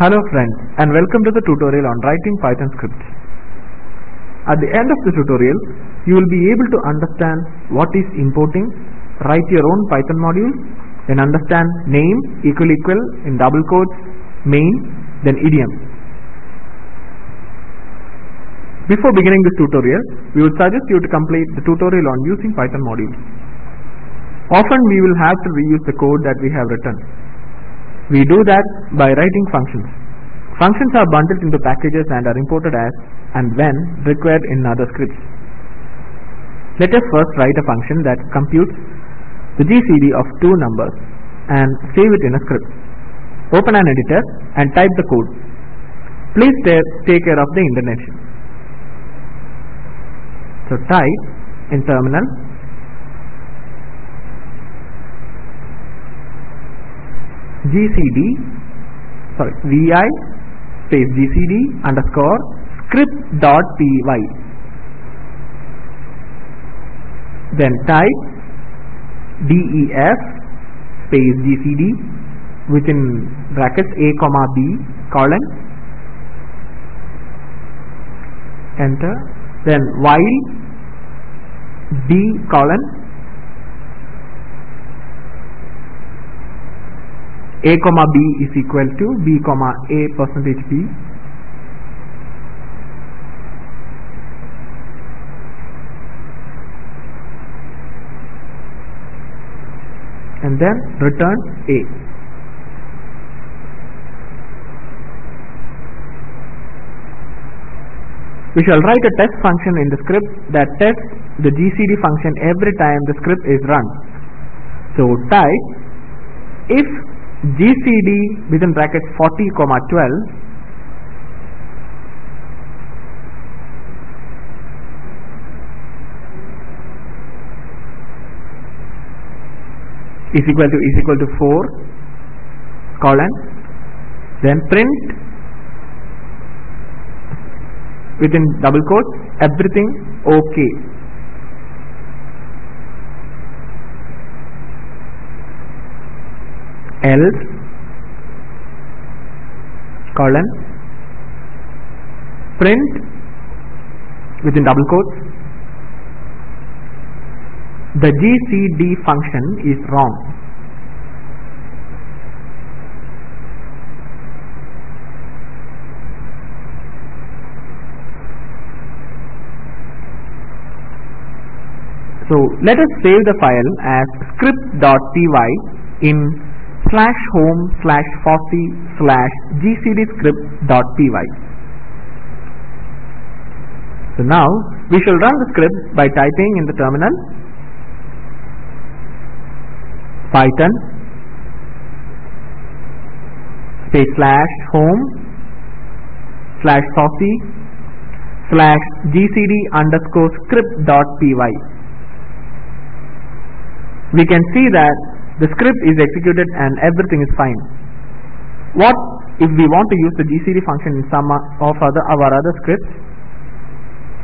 Hello friends and welcome to the tutorial on writing Python scripts. At the end of the tutorial, you will be able to understand what is importing, write your own Python module, then understand name equal equal in double quotes, main, then idiom. Before beginning this tutorial, we would suggest you to complete the tutorial on using Python modules. Often we will have to reuse the code that we have written. We do that by writing functions. Functions are bundled into packages and are imported as and when required in other scripts. Let us first write a function that computes the GCD of two numbers and save it in a script. Open an editor and type the code. Please take care of the indentation. So type in terminal gcd sorry vi space gcd underscore script dot py then type def space gcd within brackets a comma b colon. Enter. Then while b colon a comma b is equal to b comma a percentage b. And then return a. We shall write a test function in the script that tests the gcd function every time the script is run. So type if gcd within brackets 40 comma 12 is equal to is equal to 4 colon then print within double quotes everything okay else colon print within double quotes. The gcd function is wrong so let us save the file as script.py in slash home slash fossee slash gcdscript.py. So now we shall run the script by typing in the terminal python space slash home slash fossee slash gcd underscore script.py. We can see that the script is executed and everything is fine. What if we want to use the GCD function in some of other, our other scripts?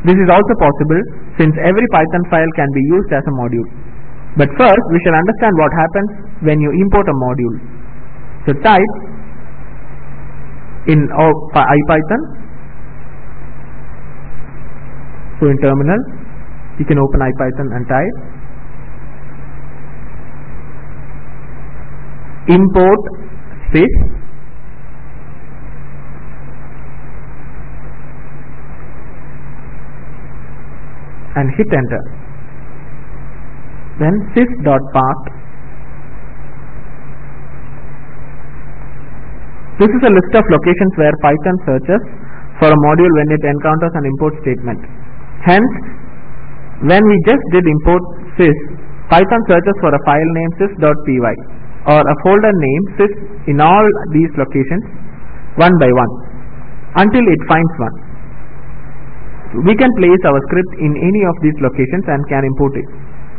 This is also possible since every Python file can be used as a module. But first we shall understand what happens when you import a module. So type in IPython. So in terminal you can open IPython and type import space. And hit enter. Then sys.path this is a list of locations where python searches for a module when it encounters an import statement. Hence when we just did import sys python searches for a file name sys.py or a folder name sys in all these locations one by one until it finds one. We can place our script in any of these locations and can import it.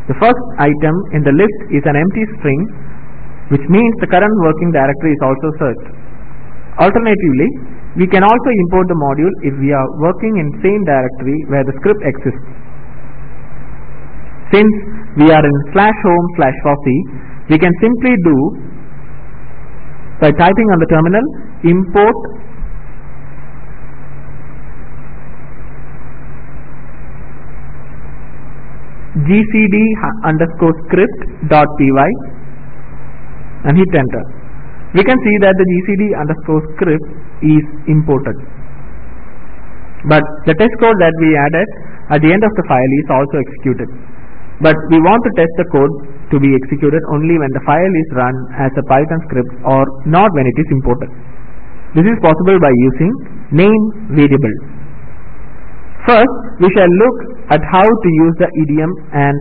The first item in the list is an empty string which means the current working directory is also searched. Alternatively, we can also import the module if we are working in same directory where the script exists. Since we are in slash home slash fossee, we can simply do by typing on the terminal import gcd underscore script dot py and hit enter. We can see that the gcd underscore script is imported. But the test code that we added at the end of the file is also executed. But we want to test the code to be executed only when the file is run as a Python script or not when it is imported. This is possible by using name variable. First, we shall look at how to use the idiom and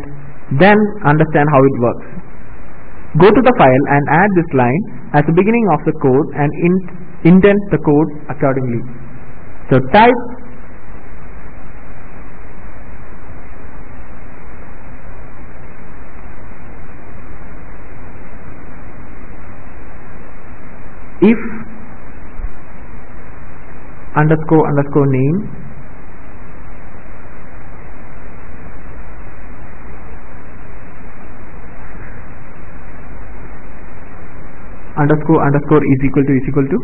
then understand how it works. Go to the file and add this line as the beginning of the code and indent the code accordingly. So type if underscore underscore name underscore underscore is equal to is equal to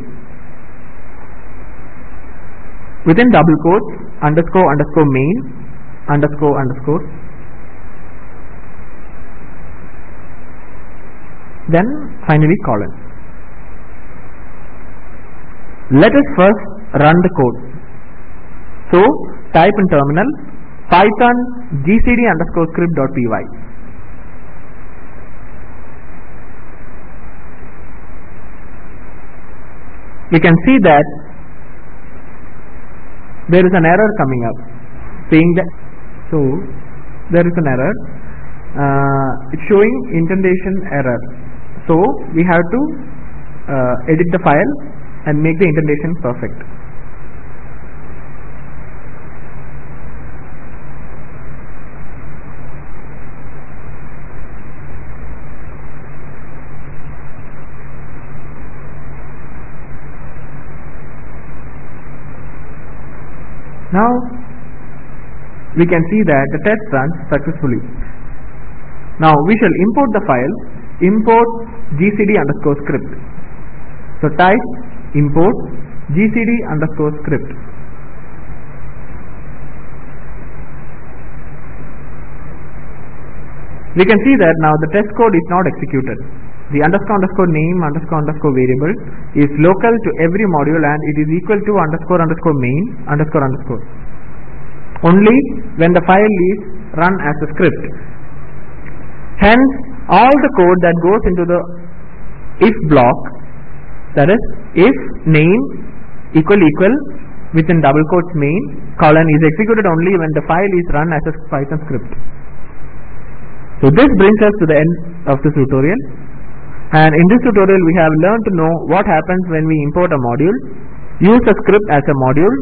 within double quotes underscore underscore main underscore underscore then finally colon let us first run the code. So type in terminal python gcd underscore script dot py. We can see that there is an error coming up saying that so there is an error uh, it's showing indentation error so we have to uh, edit the file and make the indentation perfect. Now we can see that the test runs successfully. Now we shall import the file import gcd underscore script. So type import gcd underscore script. We can see that now the test code is not executed. The underscore underscore name underscore underscore variable is local to every module and it is equal to underscore underscore main underscore underscore. Only when the file is run as a script. Hence, all the code that goes into the if block that is if name equal equal within double quotes main colon is executed only when the file is run as a Python script. So this brings us to the end of this tutorial and in this tutorial we have learned to know what happens when we import a module, use a script as a module,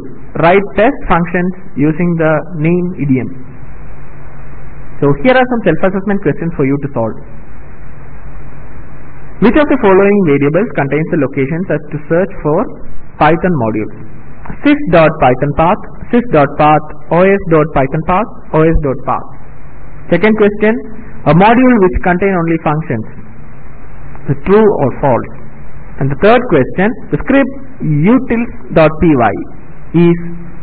write test functions using the name idiom. So here are some self-assessment questions for you to solve. Which of the following variables contains the locations as to search for Python modules? sys.pythonpath, sys.path, os.pythonpath, os.path. Second question, a module which contain only functions, the true or false. And the third question, the script utils.py is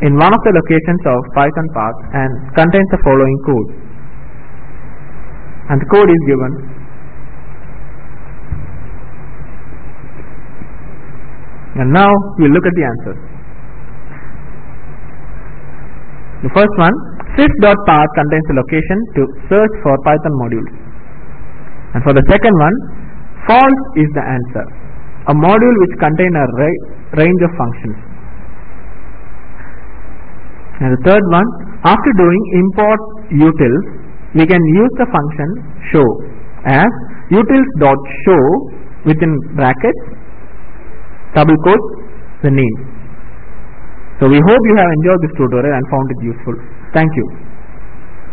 in one of the locations of Python path and contains the following code. And the code is given And now we'll look at the answers. The first one, sys.path contains the location to search for Python modules. And for the second one, false is the answer. A module which contains a ra range of functions. And the third one, after doing import utils, we can use the function show as utils.show within brackets double quote the name. So we hope you have enjoyed this tutorial and found it useful. Thank you.